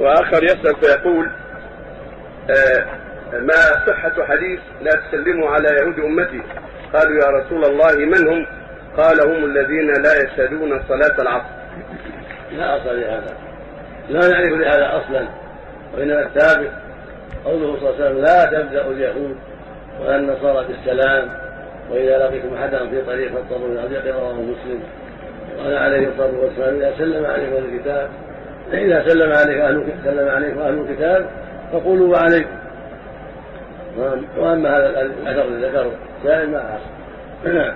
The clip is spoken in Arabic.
وآخر يسأل فيقول آه ما صحة حديث لا تسلموا على يهود أمتي قالوا يا رسول الله من هم؟ قال هم الذين لا يشهدون صلاة العصر. لا أصل لهذا لا نعرف لهذا أصلا وإنما الثابت قوله صلى الله عليه وسلم لا تبدأ اليهود ولا النصارى بالسلام وإذا لقيتم احدا في طريق فاضطروا إلى ضيق رواه مسلم قال عليه الصلاة والسلام إذا سلم عليكم الكتاب إذا سلم عليك أهل سلم عليكم أهل الكتاب فقولوا وعليكم. وأما هذا الأثر الذي ذكره سائل ما أعصى نعم.